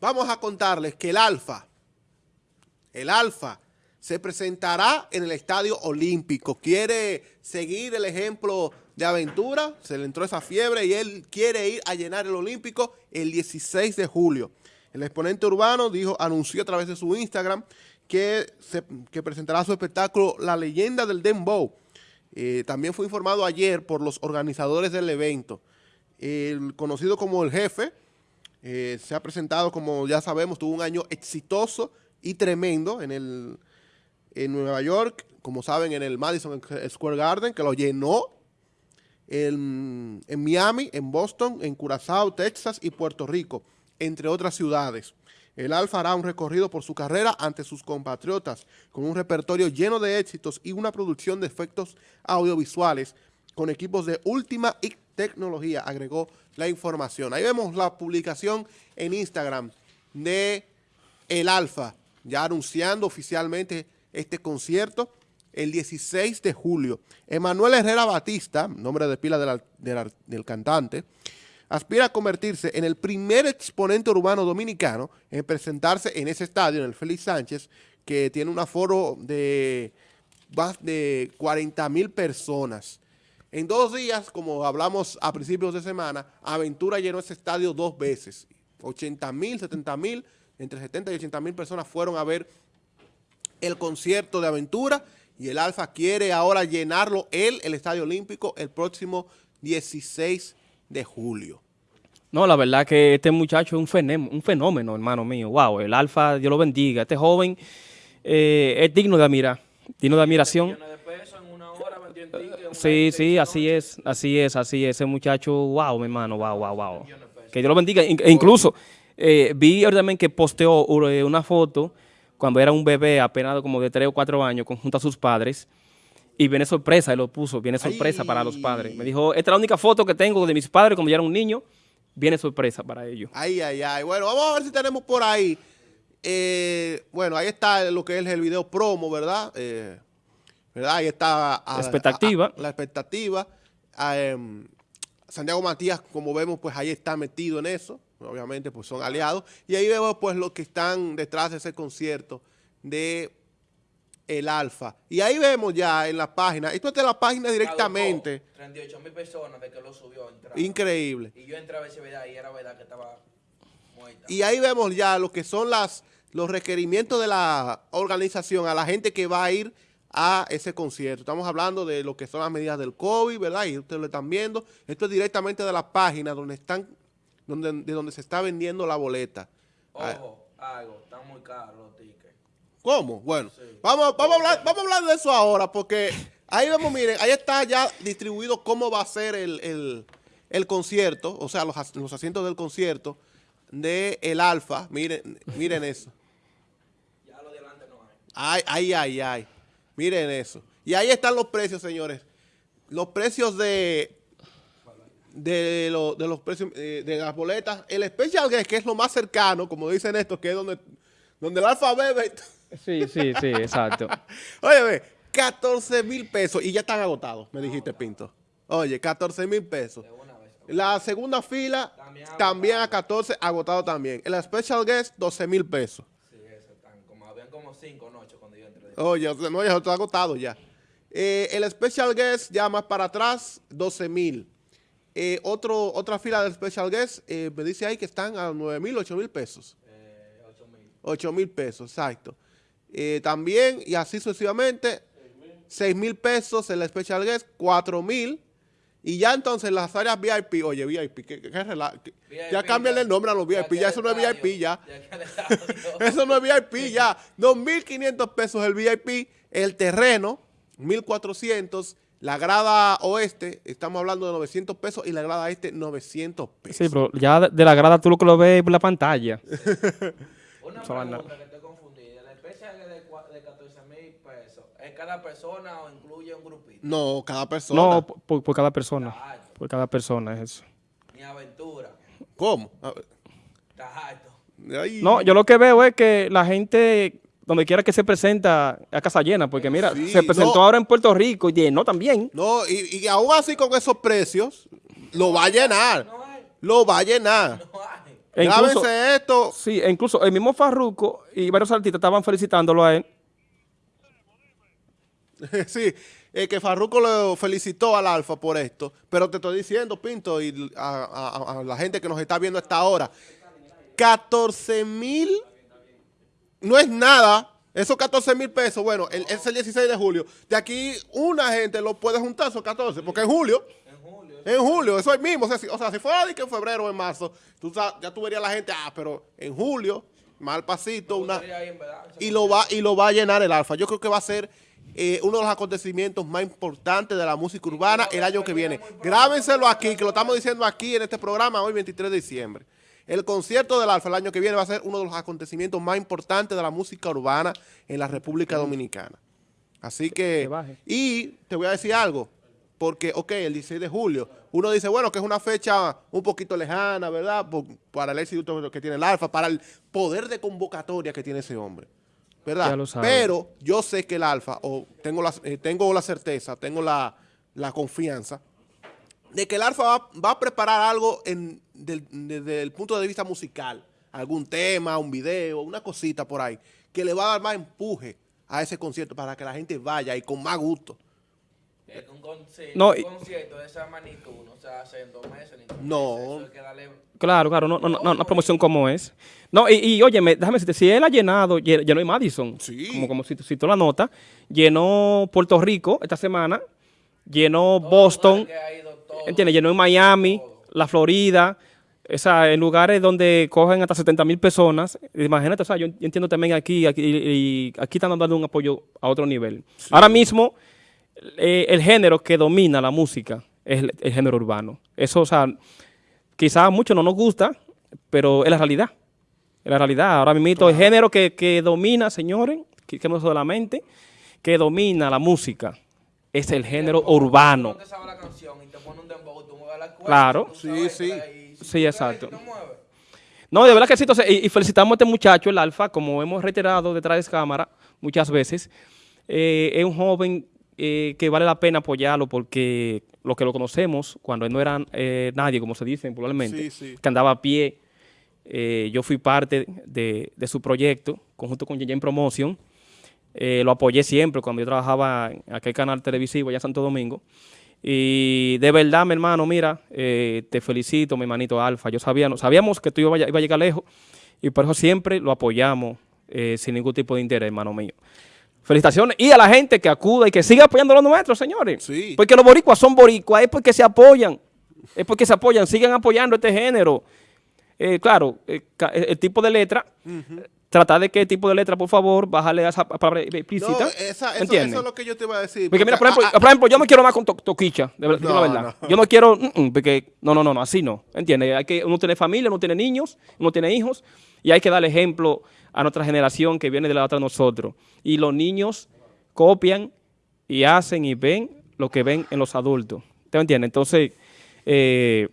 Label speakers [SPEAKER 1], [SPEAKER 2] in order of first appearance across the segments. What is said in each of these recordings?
[SPEAKER 1] vamos a contarles que el Alfa, el Alfa, se presentará en el Estadio Olímpico. Quiere seguir el ejemplo de Aventura, se le entró esa fiebre y él quiere ir a llenar el Olímpico el 16 de julio. El exponente urbano dijo, anunció a través de su Instagram que, se, presentará su espectáculo La Leyenda del Dembow. Eh, también fue informado ayer por los organizadores del evento. El conocido como el jefe, eh, se ha presentado, como ya sabemos, tuvo un año exitoso y tremendo en, el, en Nueva York, como saben, en el Madison Square Garden, que lo llenó, en, en Miami, en Boston, en Curazao, Texas y Puerto Rico, entre otras ciudades. El Alfa hará un recorrido por su carrera ante sus compatriotas, con un repertorio lleno de éxitos y una producción de efectos audiovisuales con equipos de última tecnología, agregó la información. Ahí vemos la publicación en Instagram de El Alfa, ya anunciando oficialmente este concierto el 16 de julio. Emanuel Herrera Batista, nombre de pila del cantante, aspira a convertirse en el primer exponente urbano dominicano en presentarse en ese estadio, en el Félix Sánchez, que tiene un aforo de más de 40 mil personas. En dos días, como hablamos a principios de semana, Aventura llenó ese estadio dos veces. 80 mil, 70 mil, entre 70 y 80 mil personas fueron a ver el concierto de Aventura y el Alfa quiere ahora llenarlo él, el Estadio Olímpico, el próximo 16 de julio.
[SPEAKER 2] No, la verdad que este muchacho es un fenómeno, un fenómeno hermano mío. Wow, el Alfa, Dios lo bendiga. Este joven eh, es digno de admirar, digno de admiración. Sí, sí, así es, así es, así es. Ese muchacho, wow, mi hermano, wow, wow, wow. Que Dios lo bendiga. E incluso eh, vi también que posteó eh, una foto cuando era un bebé apenas como de 3 o 4 años junto a sus padres y viene sorpresa, él lo puso, viene sorpresa para los padres. Me dijo, esta es la única foto que tengo de mis padres cuando yo era un niño, viene sorpresa para ellos.
[SPEAKER 1] Ay, ay, ay. Bueno, vamos a ver si tenemos por ahí. Eh, bueno, ahí está lo que es el video promo, ¿verdad? Eh, ¿verdad? Ahí está
[SPEAKER 2] la expectativa.
[SPEAKER 1] la expectativa. Em, Santiago Matías, como vemos, pues ahí está metido en eso. Obviamente, pues son aliados. Y ahí vemos, pues, los que están detrás de ese concierto de el Alfa. Y ahí vemos ya en la página, esto es de la página directamente.
[SPEAKER 3] 38 mil personas de que lo subió.
[SPEAKER 1] Increíble.
[SPEAKER 3] Y yo entré a ver si verdad y era verdad que estaba muerta.
[SPEAKER 1] Y ahí vemos ya lo que son las los requerimientos de la organización a la gente que va a ir a ese concierto. Estamos hablando de lo que son las medidas del COVID, ¿verdad? Y ustedes lo están viendo. Esto es directamente de la página donde están, donde, de donde se está vendiendo la boleta.
[SPEAKER 3] Ojo, algo, están muy caros los tickets.
[SPEAKER 1] ¿Cómo? Bueno, vamos, vamos, a hablar, vamos a hablar de eso ahora, porque ahí vemos, miren, ahí está ya distribuido cómo va a ser el, concierto, o sea, los, los asientos del concierto de el Alfa. Miren, miren eso.
[SPEAKER 3] Ya lo de adelante no hay.
[SPEAKER 1] Ay, ay, ay, ay. Miren eso. Y ahí están los precios, señores. Los precios de de, de los precios eh, de las boletas. El Special Guest, que es lo más cercano, como dicen estos, que es donde, donde el alfa bebe.
[SPEAKER 2] Sí, sí, sí, exacto.
[SPEAKER 1] Oye, 14 mil pesos y ya están agotados, me dijiste, Pinto. Oye, 14 mil pesos. La segunda fila también, a 14, agotado también. El Special Guest, 12 mil pesos.
[SPEAKER 3] Como, 5 noches cuando yo entré.
[SPEAKER 1] Oye, no, ya está agotado ya. Eh, el Special Guest ya más para atrás, 12 mil. Eh, otro, otra fila del Special Guest eh, me dice ahí que están a 9 mil, 8 mil pesos. 8 mil. 8 mil pesos, exacto. también, y así sucesivamente, 6 mil pesos el Special Guest, 4 mil. Y ya entonces las áreas VIP, oye, VIP, ¿qué, qué, ya cambian el nombre a los VIP, ya, eso no es VIP ya. eso no es VIP ya. 2.500 pesos el VIP, el terreno, 1.400, la grada oeste, estamos hablando de 900 pesos y la grada este 900 pesos.
[SPEAKER 2] Sí, pero ya de la grada tú lo que lo ves por la pantalla.
[SPEAKER 3] Una pregunta que te confundí, la especie de, 14 mil pesos, ¿es cada persona o incluye un grupito?
[SPEAKER 1] No, cada persona.
[SPEAKER 2] No, por, cada persona. Por cada persona es eso.
[SPEAKER 3] Ni aventura.
[SPEAKER 1] ¿Cómo?
[SPEAKER 3] Está alto.
[SPEAKER 2] No, yo lo que veo es que la gente donde quiera que se presenta a casa llena, porque mira, se presentó ahora en Puerto Rico y llenó también.
[SPEAKER 1] No, y, y, aún así con esos precios, lo va a llenar. Lo va a llenar.
[SPEAKER 2] E incluso-
[SPEAKER 1] Grábense esto.
[SPEAKER 2] Sí, e incluso el mismo Farruco y varios artistas estaban felicitándolo a él.
[SPEAKER 1] sí, eh, que Farruko lo felicitó al Alfa por esto, pero te estoy diciendo, Pinto, y a, a- a la gente que nos está viendo a esta hora, 14 mil no es nada. Esos 14 mil pesos, bueno, el- es el 16 de julio. De aquí una gente lo puede juntar esos 14, porque en julio, en julio, eso es mismo. O sea, si, o sea, si fuera de que en febrero o en marzo, tú ya tú verías la gente, ah, pero en julio, mal pasito, una,
[SPEAKER 3] verdad.
[SPEAKER 1] y lo va y lo va a llenar el Alfa. Yo creo que va a ser eh, uno de los acontecimientos más importantes de la música urbana el año que viene. Grábenselo aquí, que lo estamos diciendo aquí en este programa hoy 23 de diciembre. El concierto del Alfa el año que viene va a ser uno de los acontecimientos más importantes de la música urbana en la República Dominicana. Así que, y te voy a decir algo, porque, ok, el 16 de julio, uno dice, bueno, que es una fecha un poquito lejana, ¿verdad? Por- para el éxito que tiene el Alfa, para el poder de convocatoria que tiene ese hombre, ¿verdad? Pero yo sé que el Alfa, o tengo la, eh, tengo la certeza, tengo la, la confianza, de que el Alfa va, va a preparar algo en, del- desde el punto de vista musical, algún tema, un video, una cosita por ahí, que le va a dar más empuje a ese concierto para que la gente vaya y con más gusto.
[SPEAKER 3] Un, conci-
[SPEAKER 2] No,
[SPEAKER 3] un concierto de esa magnitud no se hace en dos meses ni
[SPEAKER 1] No.
[SPEAKER 3] meses. Eso hay que darle
[SPEAKER 2] Claro, claro, no, no, no, una promoción como es. No, y, y óyeme, déjame decirte, si él ha llenado, lle- llenó en Madison,
[SPEAKER 1] Sí.
[SPEAKER 2] como, como si, si tú la nota, llenó Puerto Rico esta semana, llenó
[SPEAKER 3] Todo
[SPEAKER 2] Boston,
[SPEAKER 3] todo.
[SPEAKER 2] ¿entiendes? Llenó en Miami, la Florida, esa, en lugares donde cogen hasta 70 mil personas. Imagínate, o sea, yo entiendo también aquí, aquí, y aquí están dando un apoyo a otro nivel. Ahora mismo, eh, el género que domina la música es el, el género urbano. Eso, o sea, quizás a muchos no nos gusta, pero es la realidad. Es la realidad. Ahora mismo el género que, que domina, señores, que, que no es solamente, que domina la música, es el género urbano.
[SPEAKER 3] Tú te sabes la canción y te pone un dembow, tú mueves la cuerda.
[SPEAKER 2] Claro.
[SPEAKER 3] tú
[SPEAKER 1] Sí,
[SPEAKER 3] sabes
[SPEAKER 1] sí.
[SPEAKER 3] que ahí- si
[SPEAKER 2] Sí, exacto.
[SPEAKER 3] no
[SPEAKER 2] de verdad que sí. Entonces, y, y felicitamos a este muchacho, el Alfa, como hemos reiterado detrás de cámara muchas veces. Eh, es un joven eh, que vale la pena apoyarlo porque los que lo conocemos, cuando él no era eh, nadie, como se dice popularmente,
[SPEAKER 1] Sí, sí.
[SPEAKER 2] que andaba a pie, eh, yo fui parte de, de su proyecto, conjunto con Yeyen Promotion. Lo apoyé siempre cuando yo trabajaba en aquel canal televisivo allá en Santo Domingo. Y de verdad, mi hermano, mira, te felicito, mi hermanito Alfa. Yo sabía, no- sabíamos que tú ibas a, iba a llegar lejos y por eso siempre lo apoyamos sin ningún tipo de interés, hermano mío. Felicitaciones y a la gente que acuda y que siga apoyando a los nuestros, señores.
[SPEAKER 1] Sí.
[SPEAKER 2] Porque los boricuas son boricuas, es porque se apoyan. Es porque se apoyan, sigan apoyando este género. Eh, claro, eh, ca- el, el tipo de letra, tratar de el tipo de letra, por favor, bájale a esa palabra explícita.
[SPEAKER 1] No, esa, eso,
[SPEAKER 2] ¿entiendes?
[SPEAKER 1] eso es lo que yo te iba a decir.
[SPEAKER 2] Porque mira, por ejemplo, por ejemplo, yo me quiero más con to- toquicha, de verdad,
[SPEAKER 1] No,
[SPEAKER 2] la verdad.
[SPEAKER 1] no.
[SPEAKER 2] Yo no quiero, mm, mm, porque, no, no, no, no, así no, ¿entiendes? Hay que, uno tiene familia, uno tiene niños, uno tiene hijos, y hay que darle ejemplo a nuestra generación que viene de la otra de nosotros. Y los niños copian y hacen y ven lo que ven en los adultos. ¿Te entiendes? Entonces, eh,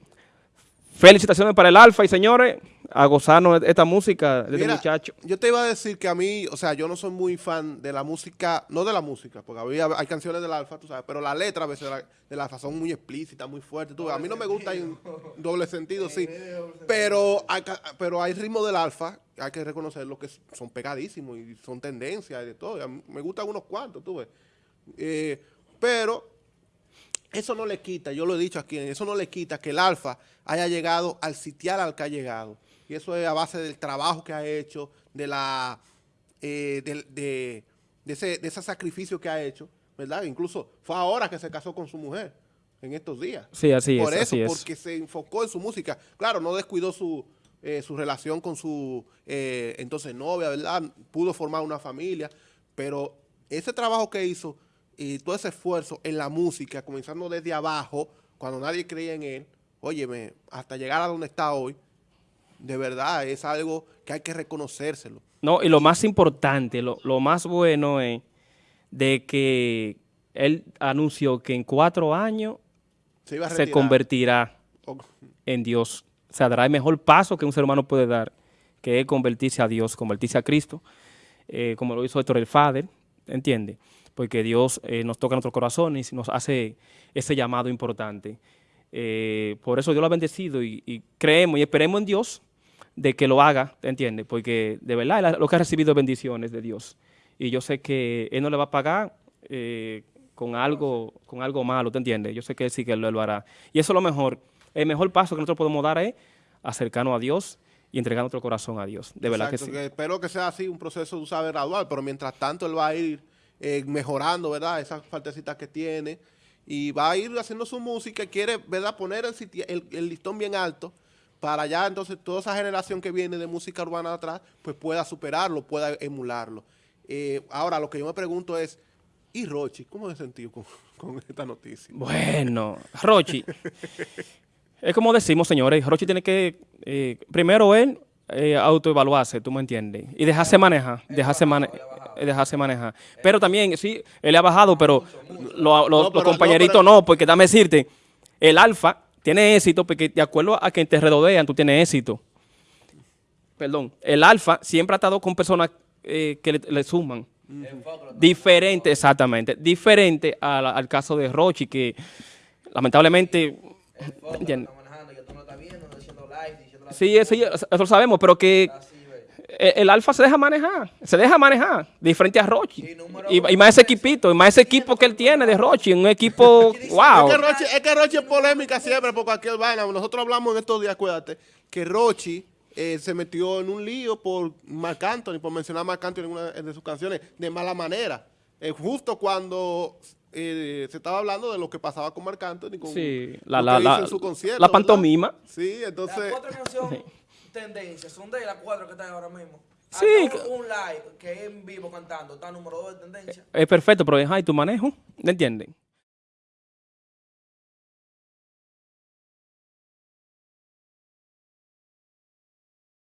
[SPEAKER 2] felicitaciones para el Alfa y señores, a gozarnos de esta música de este muchacho.
[SPEAKER 1] Yo te iba a decir que a mí, o sea, yo no soy muy fan de la música, no de la música, porque había, hay canciones del Alfa, tú sabes, pero las letras a veces de la- del Alfa son muy explícitas, muy fuertes. tú a mí no me gusta en doble sentido, sí. Pero hay, pero hay ritmos del Alfa, hay que reconocerlo, que son pegadísimos y son tendencias y de todo. y a mí me gustan unos cuantos, tú ves. Eh, pero eso no le quita, yo lo he dicho aquí, eso no le quita que el Alfa haya llegado al sitial al que ha llegado. Y eso es a base del trabajo que ha hecho, de la eh, del- de, de ese, de ese sacrificio que ha hecho, ¿verdad? Incluso fue ahora que se casó con su mujer, en estos días.
[SPEAKER 2] Sí, así
[SPEAKER 1] Por
[SPEAKER 2] es,
[SPEAKER 1] eso,
[SPEAKER 2] así es.
[SPEAKER 1] porque se enfocó en su música. Claro, no descuidó su, eh, su relación con su eh, entonces novia, ¿verdad? Pudo formar una familia, pero ese trabajo que hizo y todo ese esfuerzo en la música, comenzando desde abajo, cuando nadie creía en él, óyeme, hasta llegar a donde está hoy, de verdad es algo que hay que reconocérselo.
[SPEAKER 2] No, y lo más importante, lo, lo más bueno es de que él anunció que en cuatro años
[SPEAKER 1] Se
[SPEAKER 2] convertirá en Dios. O sea, dará el mejor paso que un ser humano puede dar, que es convertirse a Dios, convertirse a Cristo, eh, como lo hizo Héctor el Father, ¿entiende? Porque Dios eh, nos toca nuestros corazones y nos hace ese llamado importante. Eh, por eso Dios lo ha bendecido y, y creemos y esperemos en Dios de que lo haga, ¿te entiendes? Porque de verdad lo que ha recibido es bendiciones de Dios. Y yo sé que Él no le va a pagar eh, con, algo, con algo malo, ¿te entiendes? Yo sé que Él sí que lo, lo hará. Y eso es lo mejor. El mejor paso que nosotros podemos dar es acercarnos a Dios y entregar nuestro corazón a Dios. De verdad que sí.
[SPEAKER 1] espero que sea así, un proceso, tú sabes, gradual, pero mientras tanto él va a ir eh, mejorando, ¿verdad? Esas partecitas que tiene y va a ir haciendo su música quiere, ¿verdad? Poner el- el listón bien alto para ya entonces toda esa generación que viene de música urbana de atrás, pues pueda superarlo, pueda emularlo. Eh, ahora, lo que yo me pregunto es, ¿y Rochi? ¿Cómo se sentido con, con esta noticia?
[SPEAKER 2] Bueno, Rochi. es como decimos, señores, Rochi tiene que, eh, primero él, eh, autoevaluarse, tú me entiendes, y dejarse manejar, dejarse, mane- eh, dejarse manejar. Pero también, sí, él ha bajado, pero lo- lo-
[SPEAKER 1] No,
[SPEAKER 2] los
[SPEAKER 1] pero-
[SPEAKER 2] compañeritos
[SPEAKER 1] no,
[SPEAKER 2] no, porque dame decirte, el alfa tiene éxito porque de acuerdo a quien te rodean, tú tienes éxito. Perdón, el alfa siempre ha estado con personas eh, que le, le suman. Diferente, exactamente. Diferente a la- al caso de Rochi, que lamentablemente.
[SPEAKER 3] Enfócalo,
[SPEAKER 2] ¿entiendes?
[SPEAKER 3] está manejando, que tú no estás viendo, no diciendo live, diciendo la
[SPEAKER 2] Sí, eso, eso lo sabemos, pero que
[SPEAKER 3] Así,
[SPEAKER 2] el Alfa se deja manejar, se deja manejar, diferente a Rochi.
[SPEAKER 3] Sí,
[SPEAKER 2] Y, más ese equipito, y más ese equipo que él tiene de Rochi, un equipo, wow.
[SPEAKER 1] Es que Rochi es, que Rochi es polémica siempre por cualquier vaina. Nosotros hablamos en estos días, acuérdate, que Rochi eh, se metió en un lío por Marc Anthony, por mencionar a Marc Anthony en una de sus canciones, de mala manera. Eh, justo cuando eh, se estaba hablando de lo que pasaba con Marc Anthony, con
[SPEAKER 2] Sí, la, la, la,
[SPEAKER 1] en su concierto,
[SPEAKER 2] la
[SPEAKER 1] ¿verdad?
[SPEAKER 2] pantomima.
[SPEAKER 1] Sí, entonces...
[SPEAKER 3] tendencias son de las cuatro que están ahora mismo.
[SPEAKER 2] Sí, que-
[SPEAKER 3] un, live que es en vivo cantando, está número dos de tendencia.
[SPEAKER 2] Es perfecto, pero deja ahí tu manejo, ¿me entienden?